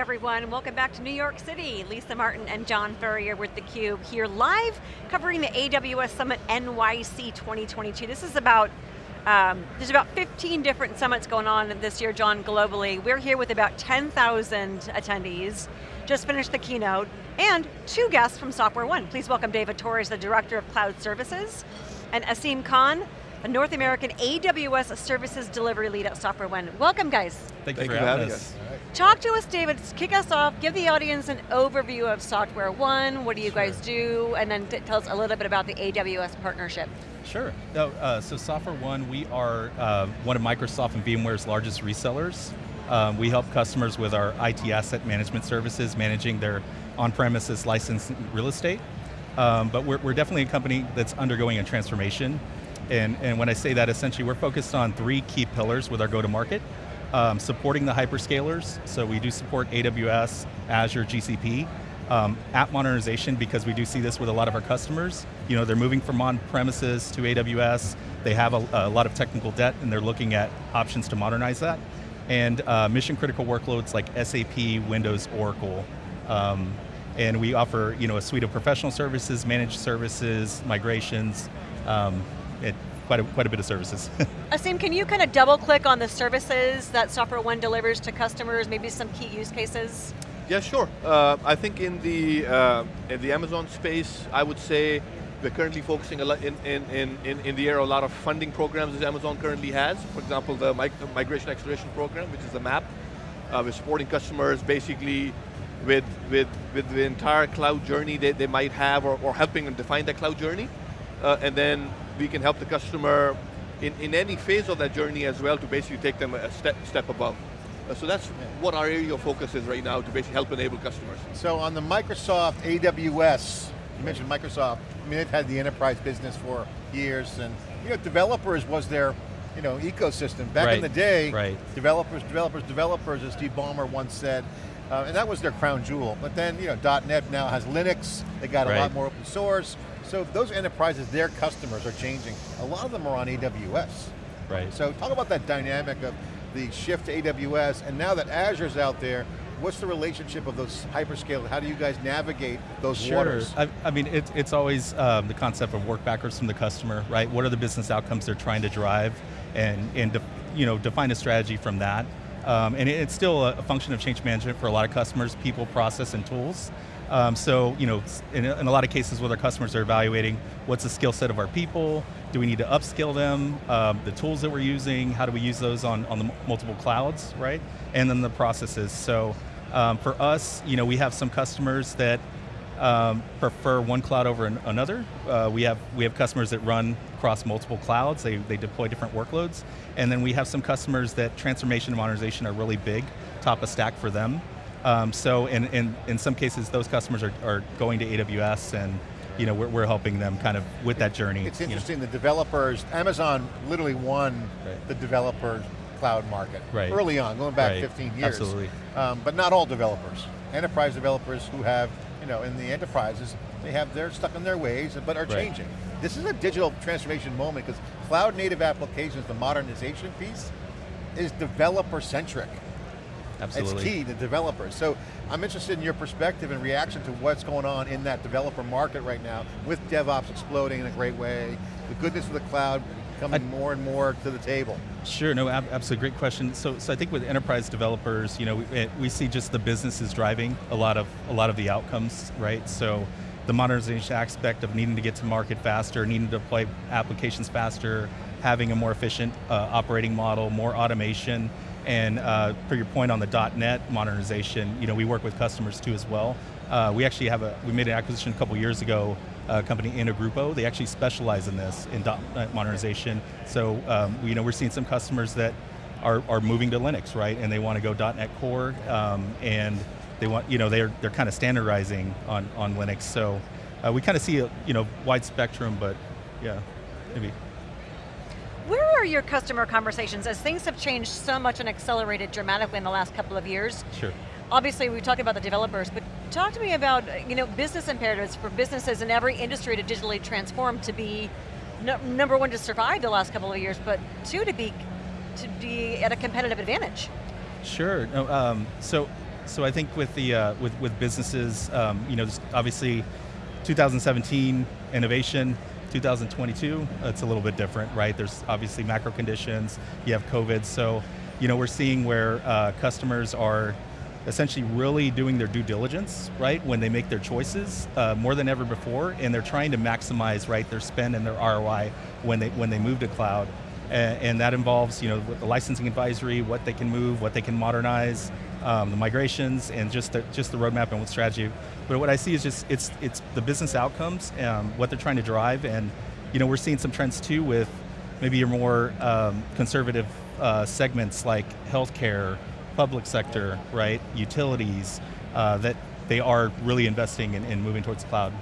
everyone, welcome back to New York City. Lisa Martin and John Furrier with theCUBE here live, covering the AWS Summit NYC 2022. This is about, um, there's about 15 different summits going on this year, John, globally. We're here with about 10,000 attendees, just finished the keynote, and two guests from Software One. Please welcome David Torres, the Director of Cloud Services, and Asim Khan, a North American AWS Services Delivery Lead at Software One. Welcome guys. Thank, Thank you for having us. us. Talk to us, David, kick us off, give the audience an overview of Software One, what do you sure. guys do, and then tell us a little bit about the AWS partnership. Sure, no, uh, so SoftwareOne, we are uh, one of Microsoft and VMware's largest resellers. Um, we help customers with our IT asset management services, managing their on-premises licensed real estate. Um, but we're, we're definitely a company that's undergoing a transformation. And, and when I say that, essentially we're focused on three key pillars with our go-to-market. Um, supporting the hyperscalers, so we do support AWS, Azure, GCP. Um, app modernization, because we do see this with a lot of our customers. You know, they're moving from on-premises to AWS, they have a, a, lot of technical debt and they're looking at options to modernize that. And uh, mission critical workloads like SAP, Windows, Oracle. Um, and we offer you know, a suite of professional services, managed services, migrations, um, it, quite, a, quite a bit of services. Asim, can you kind of double click on the services that Software One delivers to customers, maybe some key use cases? Yeah, sure. Uh, I think in the, uh, in the Amazon space, I would say we're currently focusing a lot in, in, in, in the area a lot of funding programs that Amazon currently has. For example, the Migration Acceleration Program, which is the MAP. Uh, we're supporting customers basically with, with, with the entire cloud journey that they might have or, or helping them define that cloud journey. Uh, and then we can help the customer in, in any phase of that journey as well to basically take them a step, step above. Uh, so that's yeah. what our area of focus is right now to basically help enable customers. So on the Microsoft AWS, you mentioned Microsoft, I mean they've had the enterprise business for years and you know, developers was their you know, ecosystem. Back right. in the day, right. developers, developers, developers, as Steve Ballmer once said, uh, and that was their crown jewel. But then, you know, .NET now has Linux, they got right. a lot more open source, so those enterprises, their customers are changing. A lot of them are on AWS. Right. So talk about that dynamic of the shift to AWS, and now that Azure's out there, what's the relationship of those hyperscalers? How do you guys navigate those sure. waters? I, I mean, it, it's always um, the concept of work backwards from the customer, right? What are the business outcomes they're trying to drive, and, and you know, define a strategy from that. Um, and it's still a function of change management for a lot of customers, people, process, and tools. Um, so, you know, in, in, a lot of cases with our customers, they're evaluating what's the skill set of our people, do we need to upskill them, um, the tools that we're using, how do we use those on, on the multiple clouds, right? And then the processes. So um, for us, you know, we have some customers that um, prefer one cloud over an, another. Uh, we, have, we have customers that run across multiple clouds, they, they deploy different workloads, and then we have some customers that transformation and modernization are really big, top of stack for them. Um, so in, in, in some cases, those customers are, are going to AWS and you know, we're, we're helping them kind of with that journey. It's interesting, you know. the developers, Amazon literally won right. the developer cloud market right. early on, going back right. 15 years. Absolutely. Um, but not all developers. Enterprise developers who have, you know, in the enterprises, they have, they're stuck in their ways, but are changing. This is a digital transformation moment because cloud native applications, the modernization piece, is developer centric. Absolutely. It's key to developers. So I'm interested in your perspective and reaction to what's going on in that developer market right now with DevOps exploding in a great way, the goodness of the cloud coming I, more and more to the table. Sure, no, absolutely, great question. So, so I think with enterprise developers, you know, we, eh, we see just the business is driving a lot of a lot of the outcomes, right? So the modernization aspect of needing to get to market faster, needing to deploy applications faster, having a more efficient uh, operating model, more automation, and uh, for your point on the .NET modernization, you know, we work with customers too as well. Uh, we actually have a, we made an acquisition a couple years ago, a company Intergrupo, they actually specialize in this, in .NET modernization. So, um, you know, we're seeing some customers that are, are moving to Linux, right? And they want to go .NET Core, um, and they want, you know, they're, they're kind of standardizing on, on Linux. So uh, we kind of see a, you know, wide spectrum, but yeah, maybe. Where are your customer conversations as things have changed so much and accelerated dramatically in the last couple of years? Sure. Obviously we talked about the developers, but talk to me about you know, business imperatives for businesses in every industry to digitally transform to be no, number one to survive the last couple of years, but two to be to be at a competitive advantage. Sure, no, um, so So I think with the uh, with with businesses, um, you know, obviously, 2017 innovation, 2022 it's a little bit different, right? There's obviously macro conditions. You have COVID, so you know we're seeing where uh, customers are essentially really doing their due diligence, right, when they make their choices uh, more than ever before, and they're trying to maximize, right, their spend and their ROI when they when they move to cloud, and, that involves, you know, the licensing advisory, what they can move, what they can modernize, um, the migrations, and just the just the roadmap and what strategy. But what I see is just it's it's the business outcomes, um, what they're trying to drive, and you know, we're seeing some trends too with maybe your more um, conservative uh, segments like healthcare public sector, right, utilities, uh, that they are really investing in, in moving towards cloud.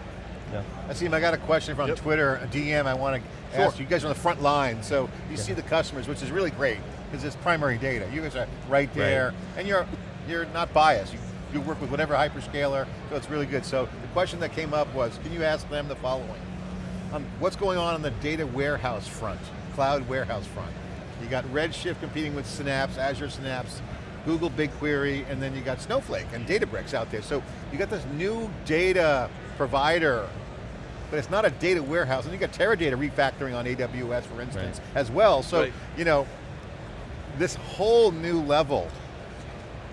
Yeah. Asim, I got a question from Yep. Twitter, a DM I want to Sure. ask you. You guys are on the front line, so you see the customers, which is really great, because it's primary data. You guys are right there, and you're you're not biased. You, you work with whatever hyperscaler, so it's really good. So the question that came up was, can you ask them the following? Um, what's going on on the data warehouse front, cloud warehouse front? You got Redshift competing with Synapse, Azure Synapse, Google BigQuery, and then you got Snowflake and Databricks out there. So you got this new data provider, but it's not a data warehouse. And you got Teradata refactoring on AWS, for instance, as well. So, Right. you know, this whole new level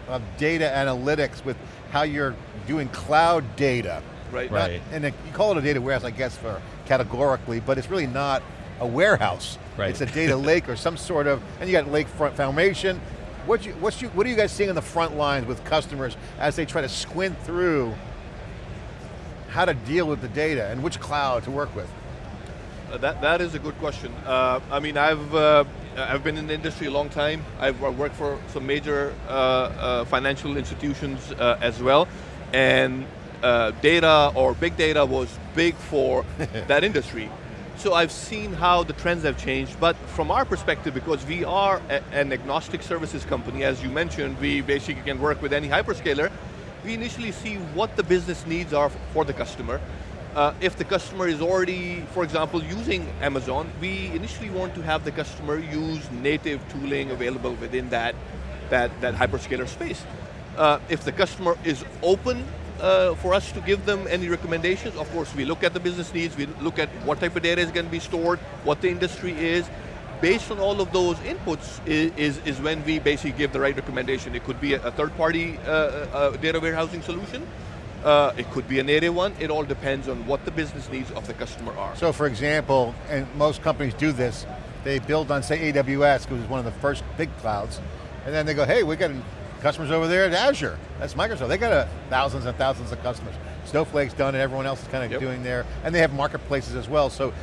of data analytics with how you're doing cloud data. Right. Not- Right. and it- you call it a data warehouse, I guess, for categorically, but it's really not a warehouse. Right. It's a data lake or some sort of, and you got Lake Formation. What you, what's you, what are you guys seeing on the front lines with customers as they try to squint through how to deal with the data and which cloud to work with? Uh, that that is a good question. Uh, I mean, I've uh, I've been in the industry a long time. I've worked for some major uh, uh, financial institutions uh, as well, and data or big data was big for that industry. So I've seen how the trends have changed, but from our perspective, because we are a- an agnostic services company, as you mentioned, we basically can work with any hyperscaler, we initially see what the business needs are for the customer. Uh, if the customer is already, for example, using Amazon, we initially want to have the customer use native tooling available within that, that, that hyperscaler space. Uh, if the customer is open uh, for us to give them any recommendations, of course we look at the business needs, we look at what type of data is going to be stored, what the industry is. Based on all of those inputs is, is, is when we basically give the right recommendation. It could be a, a third-party uh, uh, data warehousing solution, uh, it could be a native one, it all depends on what the business needs of the customer are. So for example, and most companies do this, they build on say AWS, because it's one of the first big clouds, and then they go, hey, we got customers over there at Azure. That's Microsoft. They got a, thousands and thousands of customers. Snowflake's done it, everyone else is kind of Yep. doing there, and they have marketplaces as well. So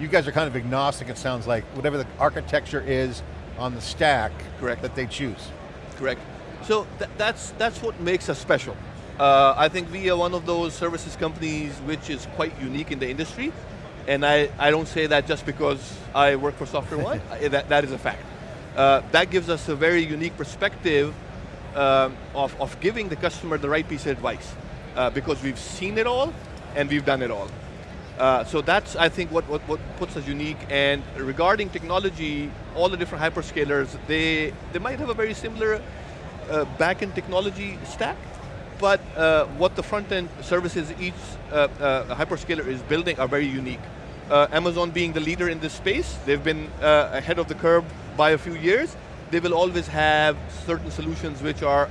you guys are kind of agnostic, it sounds like, whatever the architecture is on the stack Correct. that they choose. Correct. So th that's that's what makes us special. Uh, I think we are one of those services companies which is quite unique in the industry, and I, I don't say that just because I work for Software One. That, that is a fact. Uh, that gives us a very unique perspective um, of, of giving the customer the right piece of advice, uh, because we've seen it all and we've done it all. Uh, so that's, I think, what, what, what puts us unique. And regarding technology, all the different hyperscalers, they, they might have a very similar uh, back-end technology stack, but uh, what the front-end services each uh, uh, hyperscaler is building are very unique. Amazon being the leader in this space, they've been ahead of the curve by a few years. They will always have certain solutions which are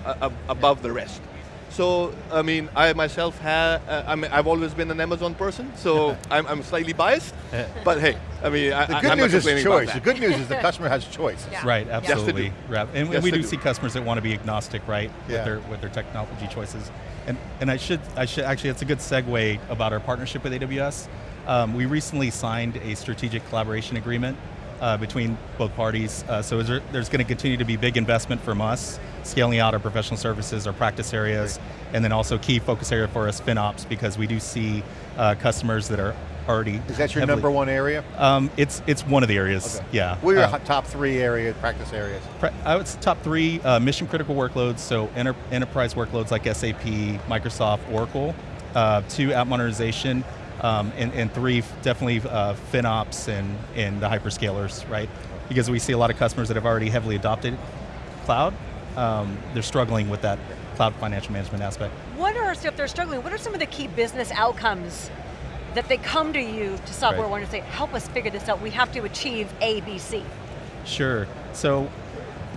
above the rest. So, I mean, I myself have, uh, I mean, I've always been an Amazon person, so I'm, I'm slightly biased, but hey, I mean, I, the good I'm not news is complaining choice. The good news is the customer has choice. Yeah. Right, Yeah. Yes, absolutely. Right. And, and Yes, we do do. see customers that want to be agnostic, right, Yeah. with their with their technology choices. And and I should I should actually it's a good segue about our partnership with AWS. Um, we recently signed a strategic collaboration agreement uh, between both parties. Uh, so is there, there's going to continue to be big investment from us, scaling out our professional services, our practice areas, and then also key focus area for us, FinOps, because we do see uh, customers that are already. Is that your heavily- number one area? Um, it's it's one of the areas. Yeah. What are your Uh, top three areas, practice areas? I would say top three uh, mission critical workloads, so enter- enterprise workloads like SAP, Microsoft, Oracle. Uh, two, app modernization, um, and, and three, definitely uh, FinOps and, and the hyperscalers, right? Because we see a lot of customers that have already heavily adopted cloud, um, they're struggling with that cloud financial management aspect. What are, so if they're struggling, what are some of the key business outcomes that they come to you to Software Right. One and say, help us figure this out, we have to achieve A, B, C? Sure. So,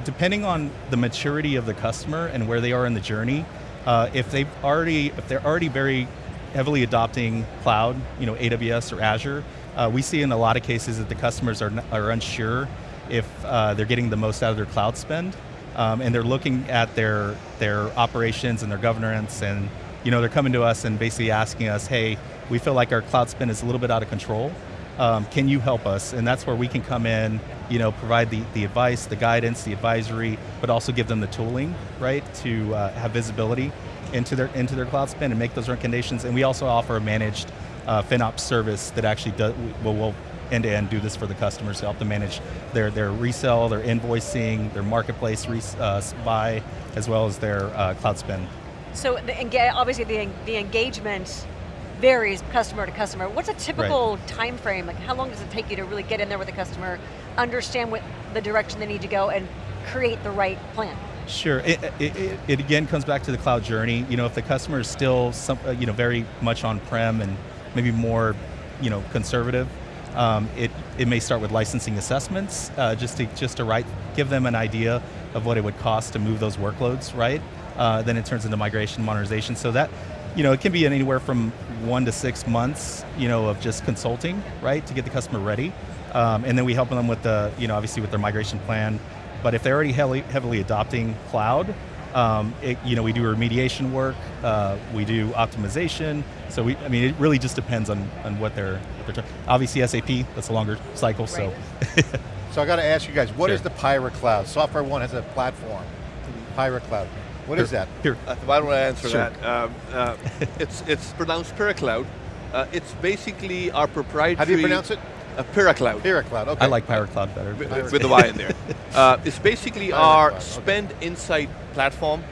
depending on the maturity of the customer and where they are in the journey, uh, if they've already, if they're already very heavily adopting cloud, you know, AWS or Azure, uh, we see in a lot of cases that the customers are, are unsure if uh, they're getting the most out of their cloud spend, um, and they're looking at their their operations and their governance, and you know, they're coming to us and basically asking us, hey, we feel like our cloud spend is a little bit out of control. Um, can you help us? And that's where we can come in, you know, provide the, the advice, the guidance, the advisory, but also give them the tooling, right, to uh, have visibility into their into their cloud spend and make those recommendations. And we also offer a managed uh, FinOps service that actually does, will, will end-to-end do this for the customers to help them manage their, their resell, their invoicing, their marketplace res, uh, buy, as well as their uh, cloud spend. So the, obviously the, the engagement varies customer to customer. What's a typical time frame? Like how long does it take you to really get in there with the customer, understand what the direction they need to go and create the right plan? Sure. It, it, it, again comes back to the cloud journey. You know, if the customer is still some, uh, you know, very much on-prem and maybe more, you know, conservative, um, it, it may start with licensing assessments, uh, just to just to write, give them an idea of what it would cost to move those workloads, right? Uh, then it turns into migration modernization. So that, you know, it can be anywhere from one to six months, you know, of just consulting, right, to get the customer ready. Um, and then we help them with the, you know, obviously with their migration plan. But if they're already heavily, heavily adopting cloud, um, it, you know, we do remediation work, uh, we do optimization. So we, I mean, it really just depends on, on what they're, what they're. Obviously SAP, that's a longer cycle, so. So I got to ask you guys, what is Sure. the Pyra Cloud? Software One has a platform, Pyra Cloud. What is that? Here, Uh, why don't I answer Sure. that? Um, uh, it's, it's pronounced Piracloud. Uh, it's basically our proprietary... How do you pronounce it? Uh, Piracloud. Pyra Cloud, okay. I like Power Cloud better. with, with the Y in there. Uh, it's basically Pirate our Cloud, okay. spend insight platform.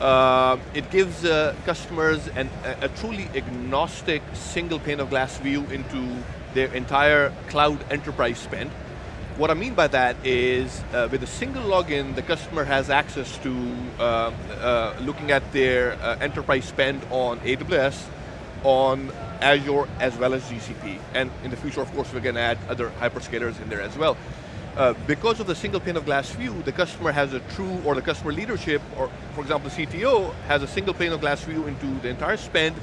Uh, it gives uh, customers an, a, a truly agnostic single pane of glass view into their entire cloud enterprise spend. What I mean by that is, uh, with a single login, the customer has access to uh, uh, looking at their uh, enterprise spend on AWS, on Azure, as well as GCP. And in the future, of course, we're going to add other hyperscalers in there as well. Uh, because of the single pane of glass view, the customer has a true, or the customer leadership, or for example, the CTO has a single pane of glass view into the entire spend.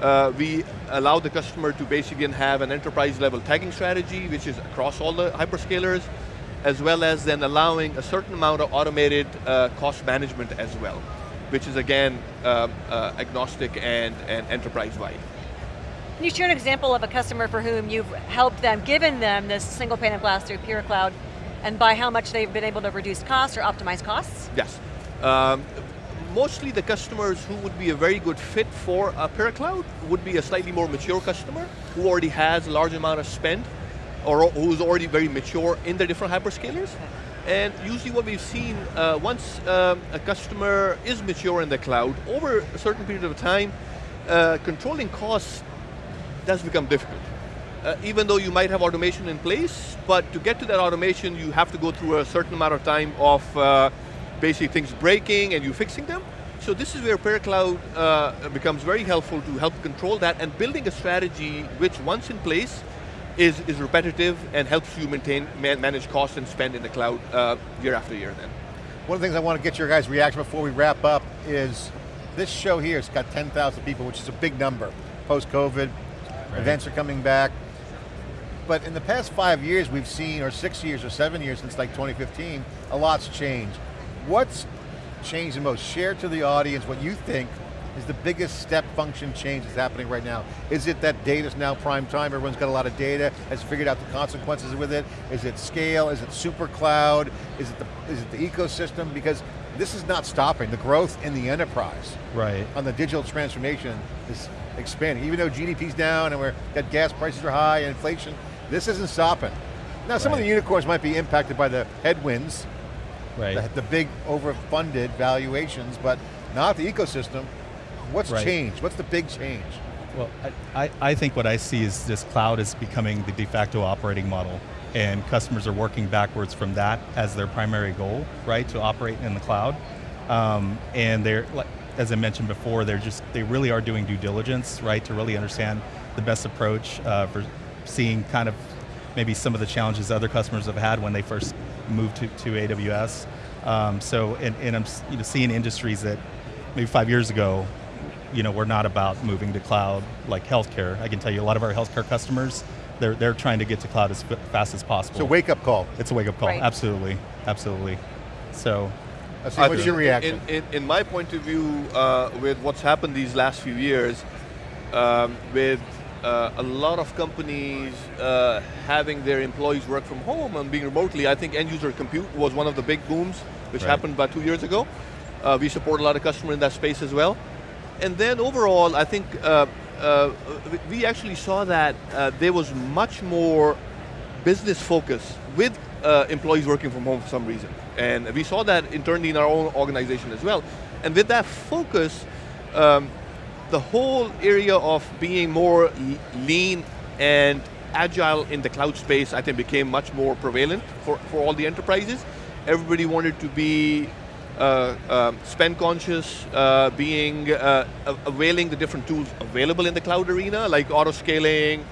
Uh, we allow the customer to basically have an enterprise level tagging strategy, which is across all the hyperscalers, as well as then allowing a certain amount of automated uh, cost management as well, which is again um, uh, agnostic and, and enterprise-wide. Can you share an example of a customer for whom you've helped them, given them this single pane of glass through Pure Cloud, and by how much they've been able to reduce costs or optimize costs? Yes. Um, mostly the customers who would be a very good fit for a PyraCloud would be a slightly more mature customer who already has a large amount of spend or who's already very mature in the different hyperscalers. And usually what we've seen, uh, once um, a customer is mature in the cloud, over a certain period of time, uh, controlling costs does become difficult. Uh, even though you might have automation in place, but to get to that automation, you have to go through a certain amount of time of uh, basically things breaking and you fixing them. So this is where PyraCloud uh, becomes very helpful to help control that and building a strategy which once in place is, is repetitive and helps you maintain, man, manage cost and spend in the cloud uh, year after year then. One of the things I want to get your guys' reaction before we wrap up is this show here has got 10,000 people, which is a big number. Post-COVID, events are coming back. But in the past five years we've seen, or six years or seven years since like 2015, a lot's changed. What's changed the most? Share to the audience what you think is the biggest step function change that's happening right now. Is it that data's now prime time, everyone's got a lot of data, has figured out the consequences with it? Is it scale, is it super cloud? Is it the, is it the ecosystem? Because this is not stopping, the growth in the enterprise right. on the digital transformation is expanding. Even though GDP's down and we're got gas prices are high and inflation, this isn't stopping. Now some of the unicorns might be impacted by the headwinds, Right. the, the big overfunded valuations, but not the ecosystem. What's Right. changed? What's the big change? Well, I, I, I think what I see is this cloud is becoming the de facto operating model and customers are working backwards from that as their primary goal, right, to operate in the cloud. Um, and they're, like, as I mentioned before, they're just, they really are doing due diligence, right, to really understand the best approach uh, for seeing kind of maybe some of the challenges other customers have had when they first moved to, to AWS. Um, so, and, and I'm you know, seeing industries that maybe five years ago, you know, we're not about moving to cloud, like healthcare. I can tell you a lot of our healthcare customers, they're, they're trying to get to cloud as fast as possible. It's a wake up call. It's a wake up call, Right. absolutely, absolutely. So, I see, what's think your reaction? In, in, in my point of view, uh, with what's happened these last few years, um, with uh, a lot of companies uh, having their employees work from home and being remotely, I think end user compute was one of the big booms, which Right. happened about two years ago. Uh, we support a lot of customers in that space as well. And then overall, I think uh, uh, we- actually saw that uh, there was much more business focus with uh, employees working from home for some reason. And we saw that internally in our own organization as well. And with that focus, um, the whole area of being more lean and agile in the cloud space, I think became much more prevalent for, for all the enterprises. Everybody wanted to be uh, um, spend conscious, uh, being uh, availing the different tools available in the cloud arena, like auto scaling,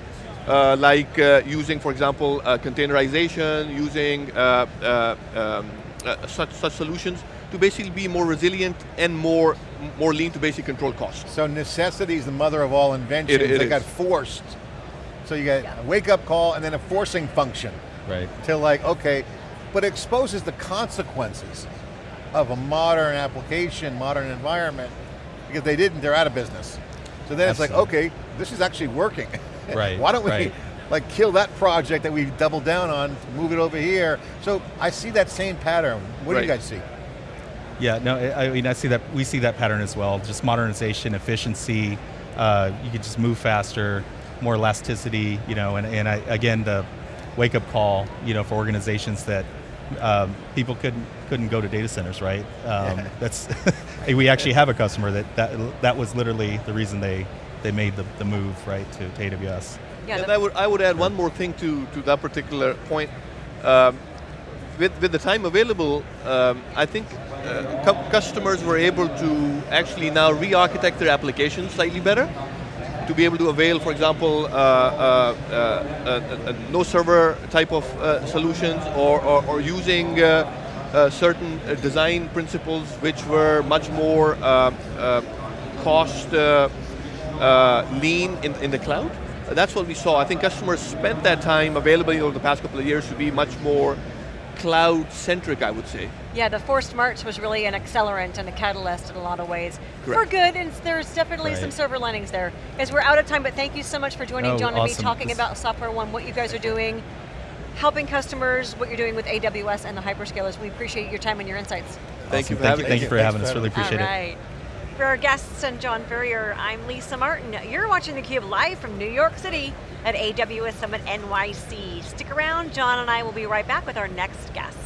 uh, like uh, using, for example, uh, containerization, using uh, uh, um, uh, such such solutions to basically be more resilient and more more lean to basically control costs. So necessity is the mother of all inventions. It- it they got forced. So you got a wake up call and then a forcing function right. to like, okay, but it exposes the consequences of a modern application, modern environment, because they didn't, they're out of business. So then it's like, okay, this is actually working. Right, Why don't we right. like kill that project that we doubled down on, move it over here? So I see that same pattern. What do you guys see? Yeah, no, I mean, I see that, we see that pattern as well, just modernization, efficiency, uh, you could just move faster, more elasticity, you know, and, and I, again, the wake-up call, you know, for organizations that um, people couldn't, couldn't go to data centers, right? Um, Yeah. That's, we actually have a customer that, that, that was literally the reason they, they made the, the move, right, to, to AWS. Yeah, and I would I would add one more thing to to that particular point. Um, with with the time available, um, I think uh, cu- customers were able to actually now re-architect their applications slightly better to be able to avail, for example, uh, uh, uh, no server type of uh, solutions or, or, or using uh, uh, certain design principles which were much more cost lean in, in the cloud. That's what we saw. I think customers spent that time available over the past couple of years to be much more cloud-centric, I would say. Yeah, the forced march was really an accelerant and a catalyst in a lot of ways. For good, and there's definitely some Right. silver linings there. As we're out of time, but thank you so much for joining Oh, John and me, talking This- about Software One, what you guys are doing, helping customers, what you're doing with AWS and the hyperscalers. We appreciate your time and your insights. Thank Awesome. you for thank having you, us. Thank you for having for us, really appreciate All it. right. For our guests and John Furrier, I'm Lisa Martin. You're watching theCUBE live from New York City at AWS Summit NYC. Stick around, John and I will be right back with our next guest.